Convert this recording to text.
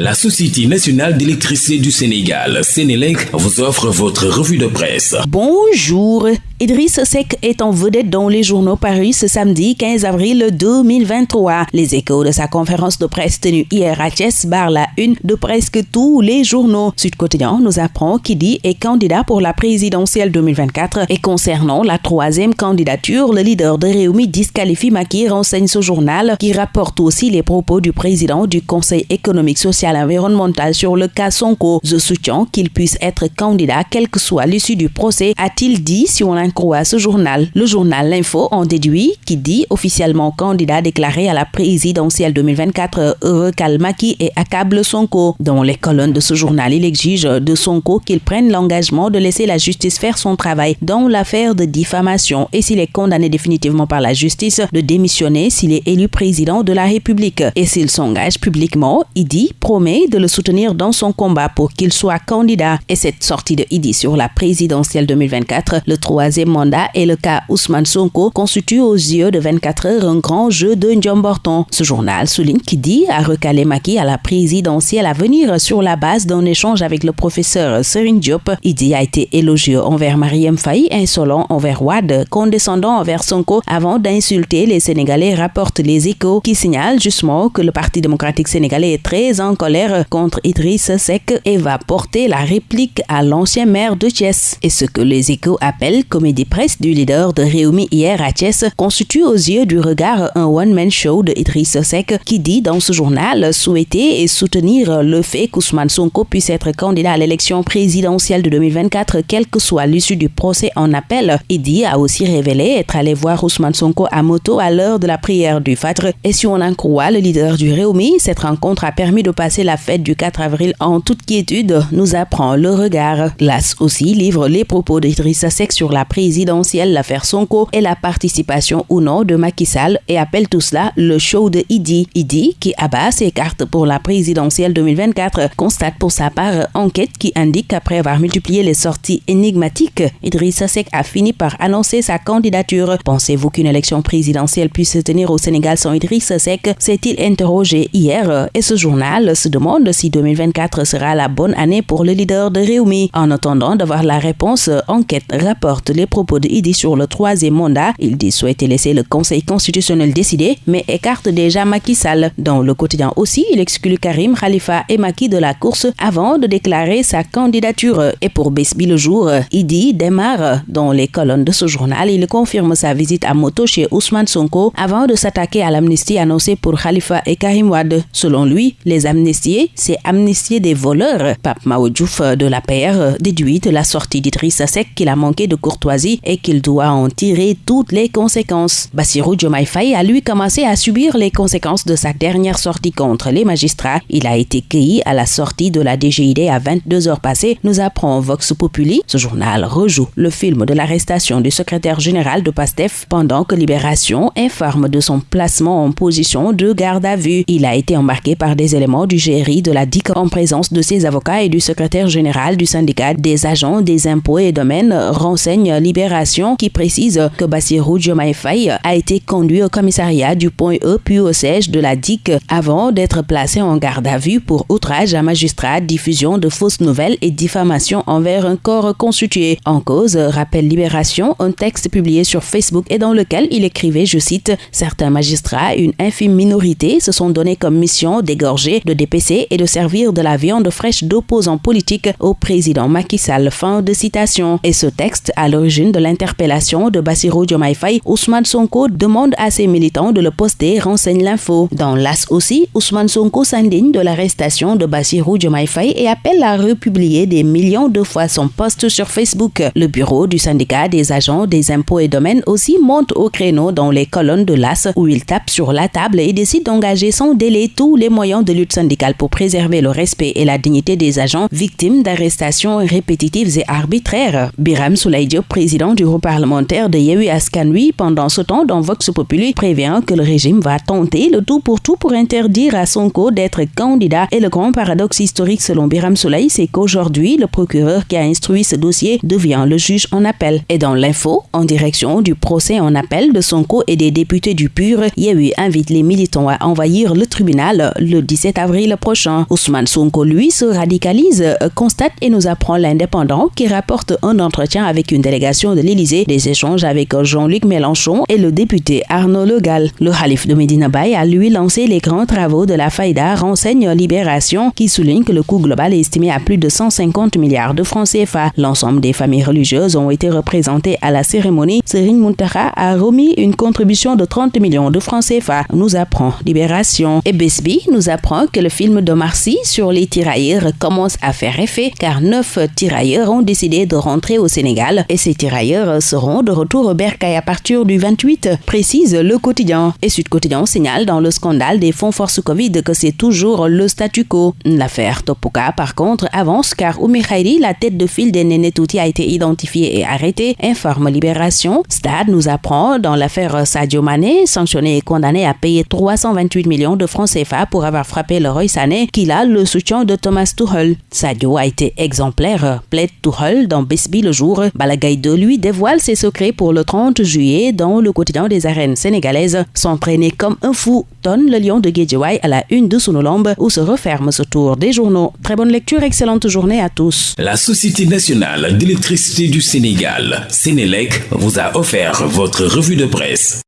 La Société nationale d'électricité du Sénégal, Sénélec, vous offre votre revue de presse. Bonjour. Idriss Seck est en vedette dans les journaux Paris ce samedi 15 avril 2023. Les échos de sa conférence de presse tenue hier à Thiès barrent la une de presque tous les journaux. Sud Quotidien nous apprend qu'il dit est candidat pour la présidentielle 2024 et concernant la troisième candidature, le leader de Réumi disqualifie Maki renseigne ce journal qui rapporte aussi les propos du président du Conseil économique social environnemental sur le cas Sonko. Je soutiens qu'il puisse être candidat quel que soit l'issue du procès, a-t-il dit si on en croit ce journal. Le journal L'Info en déduit qui dit officiellement candidat déclaré à la présidentielle 2024 recalme Maki et accable Sonko. Dans les colonnes de ce journal, il exige de Sonko qu'il prenne l'engagement de laisser la justice faire son travail dans l'affaire de diffamation et s'il est condamné définitivement par la justice, de démissionner s'il est élu président de la République. Et s'il s'engage publiquement, il dit de le soutenir dans son combat pour qu'il soit candidat. Et cette sortie de Idi sur la présidentielle 2024, le troisième mandat et le cas Ousmane Sonko constituent aux yeux de 24 heures un grand jeu de Borton. Ce journal souligne qu'Idi a recalé Maki à la présidentielle à venir sur la base d'un échange avec le professeur Serine Diop. Idi a été élogieux envers Mariam Faye, insolent envers Wad, condescendant envers Sonko avant d'insulter les Sénégalais, rapportent les échos qui signalent justement que le Parti démocratique sénégalais est très en contre Idriss Seck et va porter la réplique à l'ancien maire de Thiès. Et ce que les échos appellent comédie presse du leader de Réumi hier à Thiès constitue aux yeux du regard un one-man show de Idriss Seck qui dit dans ce journal souhaiter et soutenir le fait qu'Ousmane Sonko puisse être candidat à l'élection présidentielle de 2024 quelle que soit l'issue du procès en appel. Idi a aussi révélé être allé voir Ousmane Sonko à moto à l'heure de la prière du Fajr et si on en croit le leader du Réumi, cette rencontre a permis de passer la fête du 4 avril en toute quiétude, nous apprend le regard. L'AS aussi livre les propos d'Idrissa Seck sur la présidentielle, l'affaire Sonko et la participation ou non de Macky Sall et appelle tout cela le show de Idi. Idi, qui abat ses cartes pour la présidentielle 2024, constate pour sa part enquête qui indique qu'après avoir multiplié les sorties énigmatiques, Idrissa Seck a fini par annoncer sa candidature. Pensez-vous qu'une élection présidentielle puisse se tenir au Sénégal sans Idrissa Seck? S'est-il interrogé hier et ce journal se demande si 2024 sera la bonne année pour le leader de Réumi. En attendant d'avoir la réponse, Enquête rapporte les propos de Idi sur le troisième mandat. Il dit souhaiter laisser le Conseil constitutionnel décider, mais écarte déjà Macky Sall. Dans le quotidien aussi, il exclut Karim, Khalifa et Macky de la course avant de déclarer sa candidature. Et pour Besbi le jour, Idi démarre. Dans les colonnes de ce journal, il confirme sa visite à moto chez Ousmane Sonko avant de s'attaquer à l'amnistie annoncée pour Khalifa et Karim Wad. Selon lui, les c'est amnistier des voleurs. Pape Mao de la PR déduit la sortie d'Idriss Seck qu'il a manqué de courtoisie et qu'il doit en tirer toutes les conséquences. Bassirou Diomaye Faye a lui commencé à subir les conséquences de sa dernière sortie contre les magistrats. Il a été cueilli à la sortie de la DGID à 22 heures passées, nous apprend Vox Populi. Ce journal rejoue le film de l'arrestation du secrétaire général de PASTEF pendant que Libération informe de son placement en position de garde à vue. Il a été embarqué par des éléments du GRI de la DIC en présence de ses avocats et du secrétaire général du syndicat des agents des impôts et domaines renseigne Libération qui précise que Bassirou Diomaye Faye a été conduit au commissariat du point E puis au siège de la DIC avant d'être placé en garde à vue pour outrage à magistrat, diffusion de fausses nouvelles et diffamation envers un corps constitué. En cause, rappelle Libération, un texte publié sur Facebook et dans lequel il écrivait, je cite, certains magistrats, une infime minorité, se sont donnés comme mission d'égorger, de Et de servir de la viande fraîche d'opposants politiques au président Macky Sall. Fin de citation. Et ce texte, à l'origine de l'interpellation de Bassirou Diomaye Ousmane Sonko demande à ses militants de le poster, renseigne l'info. Dans l'AS aussi, Ousmane Sonko s'indigne de l'arrestation de Bassirou Diomaye Faye et appelle à republier des millions de fois son post sur Facebook. Le bureau du syndicat des agents des impôts et domaines aussi monte au créneau dans les colonnes de l'AS où il tape sur la table et décide d'engager sans délai tous les moyens de lutte syndicale pour préserver le respect et la dignité des agents victimes d'arrestations répétitives et arbitraires. Biram Soulaïdio, président du groupe parlementaire de Yehui Askanui, pendant ce temps dans Vox Populi, prévient que le régime va tenter le tout pour tout pour interdire à Sonko d'être candidat. Et le grand paradoxe historique selon Biram Soulaï, c'est qu'aujourd'hui, le procureur qui a instruit ce dossier devient le juge en appel. Et dans l'info, en direction du procès en appel de Sonko et des députés du PUR, Yehui invite les militants à envahir le tribunal le 17 avril prochain. Ousmane Sonko, lui, se radicalise, euh, constate et nous apprend l'indépendant qui rapporte un entretien avec une délégation de l'Élysée, des échanges avec Jean-Luc Mélenchon et le député Arnaud Legal. Le Khalif de Medina Bay a lui lancé les grands travaux de la faïda renseigne Libération qui souligne que le coût global est estimé à plus de 150 milliards de francs CFA. L'ensemble des familles religieuses ont été représentées à la cérémonie. Serine Muntara a remis une contribution de 30 millions de francs CFA, nous apprend Libération. Et Besby nous apprend que le film de Marcy sur les tirailleurs commence à faire effet car neuf tirailleurs ont décidé de rentrer au Sénégal et ces tirailleurs seront de retour au Bercail à partir du 28, précise le quotidien. Et Sud Quotidien signale dans le scandale des fonds force Covid que c'est toujours le statu quo. L'affaire Topoka, par contre, avance car Oumi Khairi, la tête de file des Nénétouti, a été identifiée et arrêtée, informe Libération. Stade nous apprend dans l'affaire Sadio Mané, sanctionné et condamné à payer 328 millions de francs CFA pour avoir frappé le Roy Sané, qu'il a le soutien de Thomas Tuchel. Sadio a été exemplaire, plaide Tuchel dans Besby le jour. Balagay de lui dévoile ses secrets pour le 30 juillet dans le quotidien des arènes sénégalaises. S'entraîner comme un fou, tonne le lion de Guédiouaï à la une de Sonolombe où se referme ce tour des journaux. Très bonne lecture, excellente journée à tous. La Société nationale d'électricité du Sénégal, Sénélec, vous a offert votre revue de presse.